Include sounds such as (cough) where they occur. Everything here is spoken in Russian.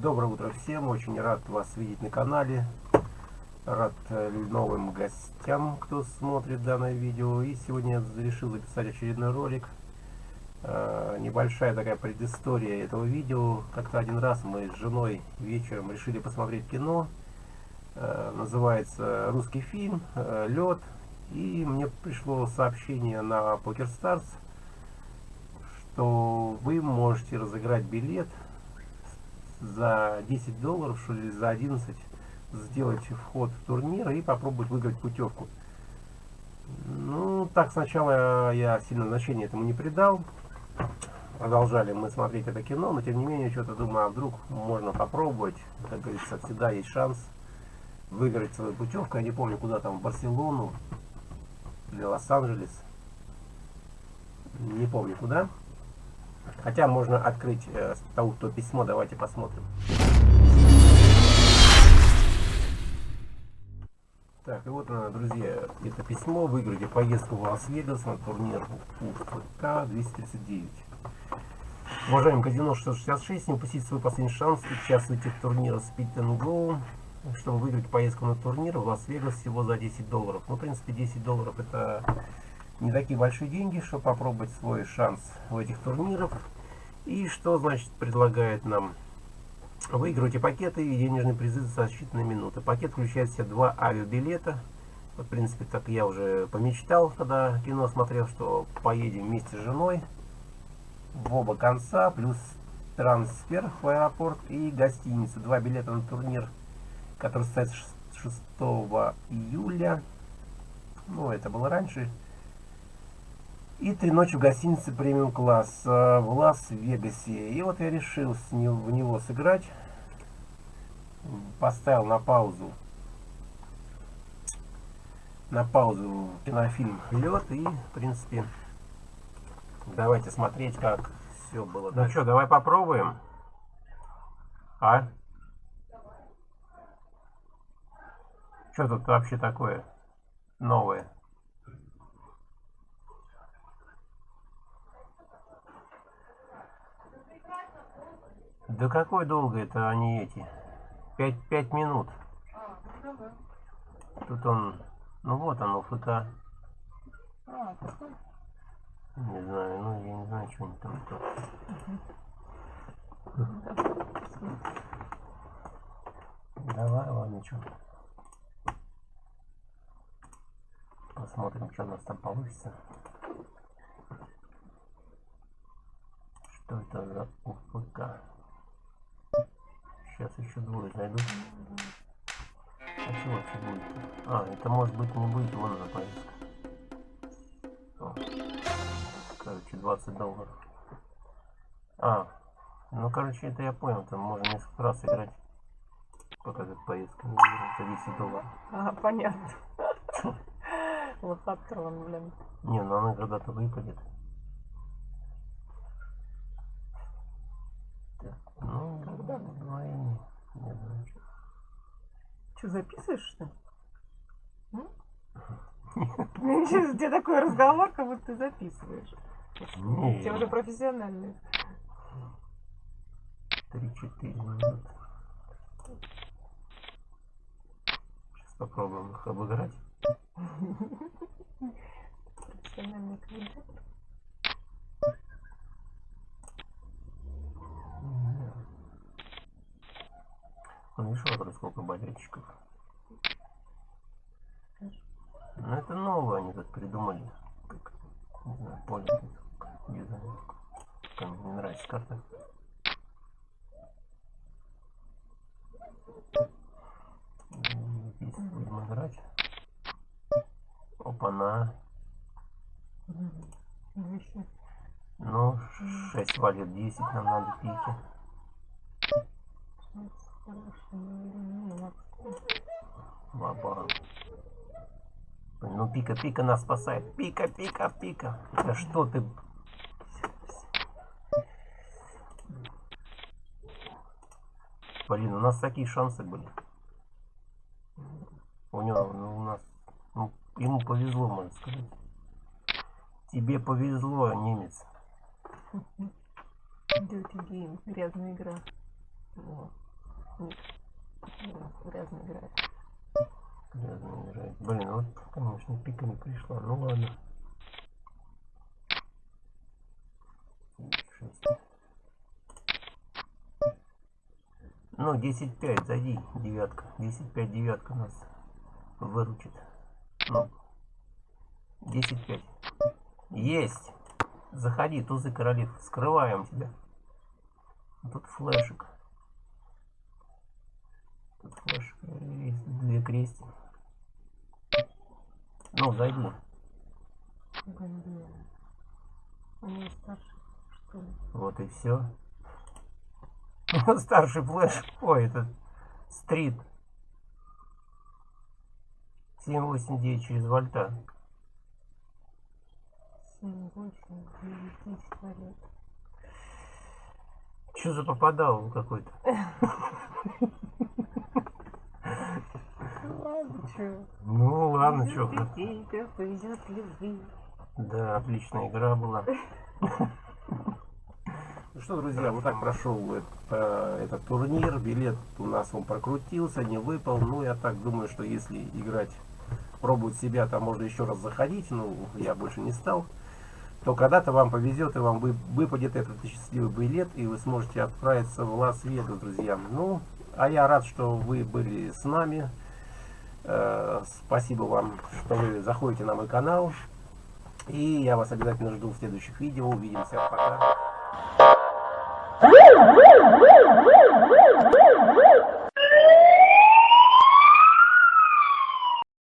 Доброе утро всем, очень рад вас видеть на канале. Рад э, новым гостям, кто смотрит данное видео. И сегодня я решил записать очередной ролик. Э, небольшая такая предыстория этого видео. Как-то один раз мы с женой вечером решили посмотреть кино. Э, называется русский фильм «Лед». И мне пришло сообщение на PokerStars, что вы можете разыграть билет за 10 долларов, что ли, за 11 сделать вход в турнир и попробовать выиграть путевку. Ну, так сначала я сильно значения этому не придал. Продолжали мы смотреть это кино, но тем не менее, что-то думаю, а вдруг можно попробовать. Как говорится, всегда есть шанс выиграть свою путевку. Я не помню, куда там, в Барселону или Лос-Анджелес. Не помню куда. Хотя можно открыть э, то, то письмо, давайте посмотрим. Так, и вот, э, друзья, это письмо. Выиграйте поездку в Лас-Вегас на турнир УФК 239. Уважаемый казино 666, не упустите свой последний шанс. Участвуйте в турнире Speed and Go, чтобы выиграть поездку на турнир в Лас-Вегас всего за 10 долларов. Ну, в принципе, 10 долларов это не такие большие деньги, чтобы попробовать свой шанс в этих турнирах. И что значит предлагает нам? Выигрывайте пакеты и денежные призы за считанные минуты. Пакет включает в себя два авиабилета. Вот, в принципе, так я уже помечтал, когда кино смотрел, что поедем вместе с женой в оба конца, плюс трансфер в аэропорт и гостиница. Два билета на турнир, который состоится 6 июля. Ну, это было раньше. И три ночи в гостинице премиум класс в Лас-Вегасе. И вот я решил с него, в него сыграть. Поставил на паузу на паузу кинофильм «Лед» и, в принципе, давайте смотреть, как все было. Ну что, давай попробуем. А? Что тут вообще такое новое? Да какой долго это они эти? Пять, пять минут. Тут он, ну вот оно, ФК. Не знаю, ну я не знаю, что они там. Давай, ладно, что. Посмотрим, что у нас там получится. Что это за УФК? Еще двое зайдут. А чего вообще будет? А, это может быть не будет, вон она поездка. О. Короче, 20 долларов. А, ну короче, это я понял, там можно несколько раз играть. Пока эта поездка не за 10 долларов. А, понятно. (laughs) Лохотрон, блин. Не, ну она когда-то выпадет. Ну, Когда? ну, и не, не знаю. Что, записываешь, что ли? (laughs) Сейчас у тебя такой разговор, как будто ты записываешь. Не, Тебе уже профессиональный. 3-4 минуты. Сейчас попробуем их обыграть. Ну, это новое они тут придумали. Как, не знаю, понял. Дизайн. Мне не нравится карта. Здесь будем играть. Опа-на. Ну, 6 валет 10 нам надо пики. Хороший, ну, ладно. Баба. Пика, пика нас спасает. Пика, пика, пика. Да что ты... Блин, у нас такие шансы были. У него, ну, у нас... Ну, ему повезло, можно сказать. Тебе повезло, немец. Dirty game. Грязная игра. Вот. Грязно Блин, вот, конечно, пика не пришла. Ну ладно. Ну, 10-5, зайди, девятка. 10-5, девятка нас выручит. Ну, 10-5. Есть! Заходи, тузы королев. Скрываем тебя. Тут флешек. Тут флешек. Есть две крести. Ну, ли? Вот и все. (laughs) Старший флеш. Ой, это стрит. 789 через вольта. 7, 8, 9, 10 валет. Что за попадал какой-то? (laughs) Ладно? Ну ладно, что. повезёт ли вы? Да, отличная игра была. Ну что, друзья, вот так прошел это- этот турнир. Билет у нас он прокрутился, не выпал. Ну, я так думаю, что если играть, пробовать себя, там можно еще раз заходить. Ну, я больше не стал. То когда-то вам повезет и вам вы- выпадет этот счастливый билет, и вы сможете отправиться в Лас-Вегас, друзья. Ну, а я рад, что вы были с нами. Э, спасибо вам, что вы заходите на мой канал. И я вас обязательно жду в следующих видео. Увидимся. Пока.